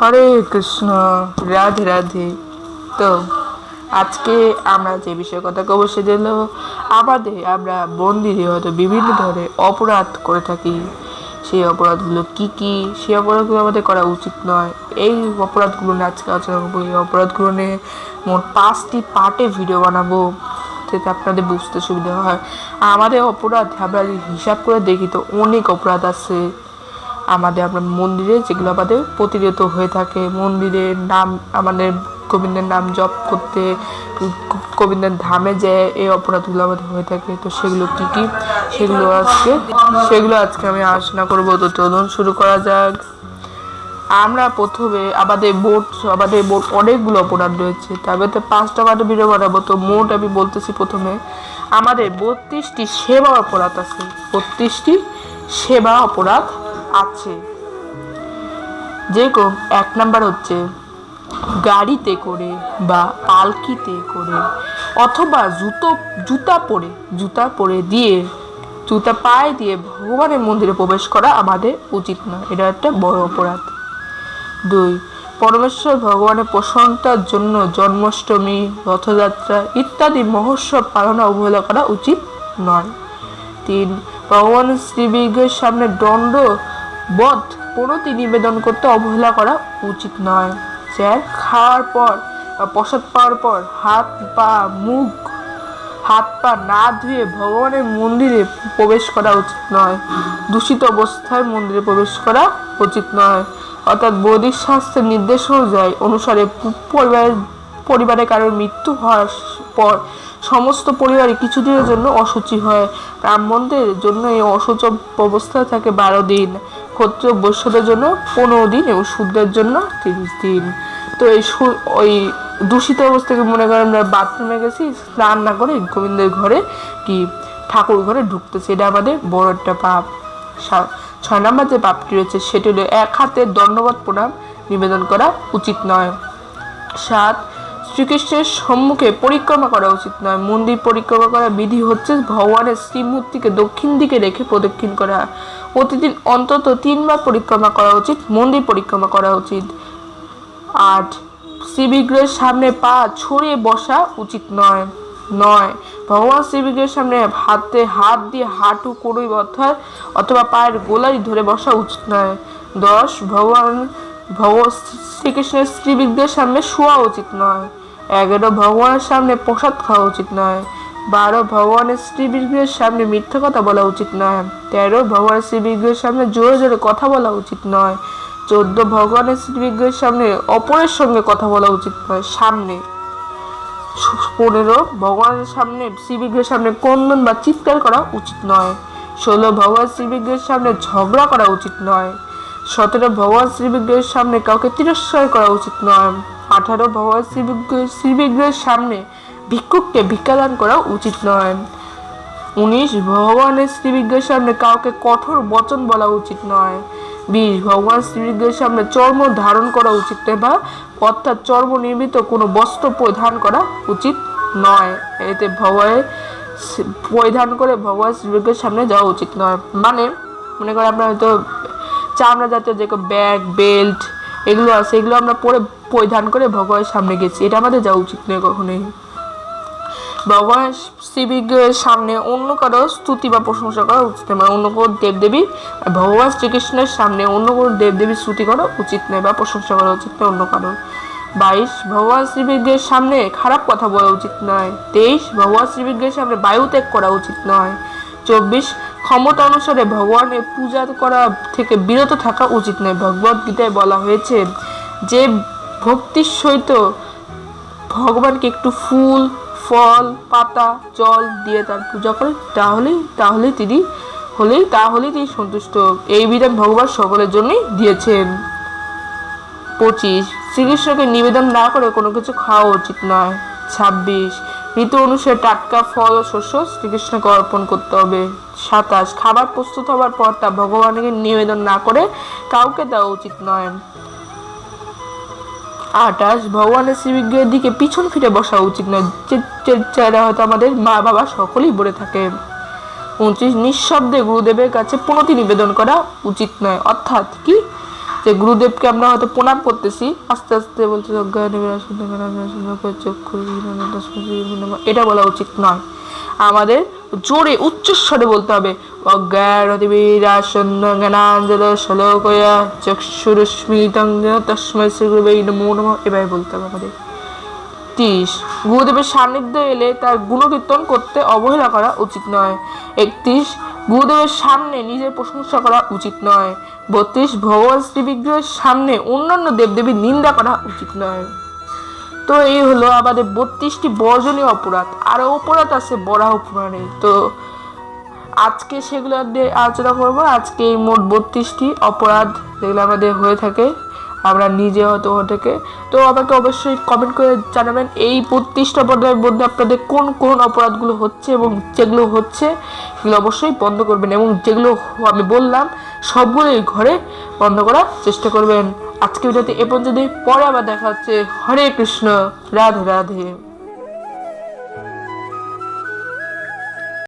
হরে কৃষ্ণ, রাধে রাধে। তো, আজকে আমরা যে বিষয়ে কথা কব সেটা আমাদের আমরা মন্দিরে হয়তো বিভিন্ন ধরনের অপরাধ করে থাকি। সেই অপরাধগুলো কি কি? সেই অপরাধগুলো আমাদের করা উচিত নয়। এই অপরাধগুলো নিয়ে আজকে আলোচনা করব। এই অপরাধগুলো নিয়ে মোট পাঁচটি পার্টে ভিডিও বানাবো। যাতে আপনাদের বুঝতে সুবিধা হয়। আমাদের অপরাধ আমরা হিসাব করে দেখি তো অনেক অপরাধ আছে। আমাদের আমরা মন্দিরে যেগুলো আমাদের প্রতিরত হয়ে থাকে মন্দিরের নাম আমাদের গোবিন্দের নাম জপ করতে, গোবিন্দের ধামে যে এই অপরাধগুলো আমাদের হয়ে থাকে। তো সেগুলো কি কি? সেগুলো আজকে সেগুলো আজকে আমি আলোচনা করব। তো চলুন শুরু করা যাক। আমরা প্রথমে আমাদের মোট আমাদের মোট অনেকগুলো অপরাধ রয়েছে। তবে তো পাঁচটা পার্টে ভিডিও বানাবো, তো মোট আমি বলতেছি প্রথমে, আমাদের বত্রিশটি সেবা অপরাধ আছে। বত্রিশটি সেবা অপরাধ আছে। যেরকম এক নাম্বার হচ্ছে গাড়িতে করে বা পালকিতে করে, অথবা জুতো, জুতা পরে জুতা পরে দিয়ে, জুতা পায়ে দিয়ে ভগবানের মন্দিরে প্রবেশ করা আমাদের উচিত না এটা একটা বড় অপরাধ। দুই, পরমেশ্বর ভগবানের প্রশংসার জন্য জন্মাষ্টমী, রথযাত্রা ইত্যাদি মহোৎসব পালনে অবহেলা করা উচিত নয়। তিন, ভগবান শ্রীবিগ্রহের সামনে দণ্ড, বধ, প্রণতি নিবেদন করতে অবহেলা করা উচিত নয়। চার, খাওয়ার পর প্রসাদ পাওয়ার পর হাত পা, মুখ, হাত পা না ধুয়ে ভগবানের মন্দিরে প্রবেশ করা উচিত নয়। দূষিত অবস্থায় মন্দিরে প্রবেশ করা উচিত নয়। অর্থাৎ বৈদিক শাস্ত্রের নির্দেশ অনুযায়ী অনুসারে পরিবারের, পরিবারে কারোর মৃত্যু হওয়ার পর সমস্ত পরিবারে কিছুদিনের জন্য অসুচি হয়। ব্রাহ্মণদের জন্য এই অসুচ অবস্থা থাকে বারো দিন। ক্ষত্রিয় বৈশ্যদের জন্য পনেরো দিন এবং শূদ্রের জন্য তিরিশ দিন। তো এই ওই দূষিত অবস্থাকে মনে করেন আমরা বাথরুমে গেছি, স্নান না করে গোবিন্দের ঘরে কি ঠাকুর ঘরে ঢুকতেছে? এটা আমাদের বড় একটা পাপ। ছয় নম্বর যে পাপটি রয়েছে, সেটি হলো এক হাতে দণ্ডবত প্রণাম, নিবেদন করা উচিত নয়। সাত, শ্রীকৃষ্ণের সম্মুখে পরিক্রমা করা উচিত নয়। মন্দির পরিক্রমা করা বিধি হচ্ছে ভগবানের শ্রীমূর্তিকে দক্ষিণ দিকে রেখে প্রদক্ষিণ করা। প্রতিদিন অন্তত তিনবার পরিক্রমা করা উচিত, মন্দির পরিক্রমা করা উচিত। আট, শ্রীবিগ্রহের সামনে পা ছড়িয়ে বসা উচিত নয়। নয়। ভগবান শ্রীবিগ্রহের সামনে হাতে হাত দিয়ে হাঁটু কড়ুই অর্থাৎ অথবা পায়ের গোলাই ধরে বসা উচিত নয়। দশ, ভগবান ভগ শ্রীকৃষ্ণের শ্রীবিগ্রহের সামনে শোয়া উচিত নয়। এগারো, ভগবানের সামনে প্রসাদ খাওয়া উচিত নয়। বারো, ভগবানের শ্রীবিগ্রহের সামনে মিথ্যা কথা বলা উচিত নয়। তেরো, ভগবানের শ্রীবিগ্রহের সামনে জোরে জোরে কথা বলা উচিত নয়। চোদ্দ, ভগবানের শ্রীবিগ্রহের সামনে অপরের সঙ্গে কথা বলা উচিত নয়, সামনে। পনেরো, ভগবানের সামনে, শ্রীবিগ্রহের সামনে কন্দন বা চিৎকার করা উচিত নয়। ষোলো, ভগবান শ্রীবিগ্রহের সামনে ঝগড়া করা উচিত নয়। সতেরো, ভগবান শ্রীবিগ্রহের সামনে কাউকে তিরস্কার করা উচিত নয়। আঠারো, ভগবান শ্রীবিগ্রহ, শ্রীবিগ্রহের সামনে ভিক্ষুককে ভিক্ষাদান করা উচিত নয়। উনিশ, ভগবানের শ্রীবিগ্রহের সামনে কাউকে কঠোর বচন বলা উচিত নয়। বিশ ভগবান শ্রীবিগ্রহের সামনে চর্ম ধারণ করা উচিত নয় বা অর্থাৎ চর্ম নির্মিত কোনো বস্ত্র পরিধান করা উচিত নয়। এতে ভগবানের পরিধান করে ভগবান শ্রীবিগ্রহের সামনে যাওয়া উচিত নয়। মানে মনে করেন আমরা হয়তো চামড়া জাতীয় যে ব্যাগ, বেল্ট, এগুলো আছে, এগুলো আমরা পরে পরিধান করে ভগবানের সামনে গেছি। এটা আমাদের যাওয়া উচিত নয় কখনোই। ভগবান শ্রীবিগ্রহের সামনে অন্য কারও স্তুতি বা প্রশংসা করা উচিত নয় মানে অন্য কোনো দেবদেবী ভগবান শ্রীকৃষ্ণের সামনে অন্য কোনো দেবদেবীর স্তুতি করা উচিত নয় বা প্রশংসা করা উচিত নয় অন্য কারোর। বাইশ, ভগবান শ্রীবিগ্রহের সামনে খারাপ কথা বলা উচিত নয়। তেইশ, ভগবান শ্রীবিগ্রহের সামনে বায়ু ত্যাগ করা উচিত নয়। চব্বিশ, ক্ষমতা অনুসারে ভগবানের পূজা করা থেকে বিরত থাকা উচিত নয়। ভগবত গীতায় বলা হয়েছে যে, ভক্তির সহিত ভগবানকে একটু ফুল ফল, পাতা, জল দিয়ে তার পূজা করে তাহলেই তাহলে তিনি হলেই, তাহলেই তিনি সন্তুষ্ট। এই বিধান ভগবান সকলের জন্যই দিয়েছেন। পঁচিশ, শ্রীকৃষ্ণকে নিবেদন না করে কোনো কিছু খাওয়া উচিত নয়। ছাব্বিশ, ঋতু অনুসারে টাটকা ফল ও শস্য শ্রীকৃষ্ণকে অর্পণ করতে হবে। সাতাশ, খাবার প্রস্তুত হওয়ার পর তা ভগবানকে নিবেদন না করে কাউকে দেওয়া উচিত নয়। আটাশ ভগবানের শ্রীবিগ্রহের দিকে পিছন ফিরে বসা উচিত নয়। যারা হয়তো আমাদের মা বাবা সকলেই বলে থাকে। উনত্রিশ নিঃশব্দে গুরুদেবের কাছে প্রণতি নিবেদন করা উচিত নয়। অর্থাৎ কি? যে গুরুদেবকে আমরা হয়তো প্রণাম করতেছি, আস্তে আস্তে বলছে এটা বলা উচিত নয়। আমাদের জোরে উচ্চস্বরে বলতে হবে। বলতে হবে গুরুদেবের সান্নিধ্য এলে তার গুণকীর্তন করতে অবহেলা করা উচিত নয়। একত্রিশ, গুরুদেবের সামনে নিজের প্রশংসা করা উচিত নয়। বত্রিশ, ভগবান শ্রী বিগ্রহের সামনে অন্যান্য দেবদেবীর নিন্দা করা উচিত নয়। তো এই হলো আমাদের বত্রিশটি বর্জনীয় অপরাধ। আরও অপরাধ আছে বরাহ পুরাণে। তো আজকে সেগুলো নিয়ে আলোচনা করব। আজকে এই মোট বত্রিশটি অপরাধ যেগুলো আমাদের হয়ে থাকে, আমরা নিজে হয়তো হয়ে থাকে। তো আমাকে অবশ্যই কমেন্ট করে জানাবেন এই বত্রিশটা অপরাধের মধ্যে আপনাদের কোন কোন অপরাধগুলো হচ্ছে এবং যেগুলো হচ্ছে সেগুলো অবশ্যই বন্ধ করবেন এবং যেগুলো আমি বললাম সবগুলোই ঘরে বন্ধ করার চেষ্টা করবেন। আজকে ভিডিওতে এ পর্যন্ত পরে আবার দেখা হচ্ছে। হরে কৃষ্ণ। রাধে রাধে।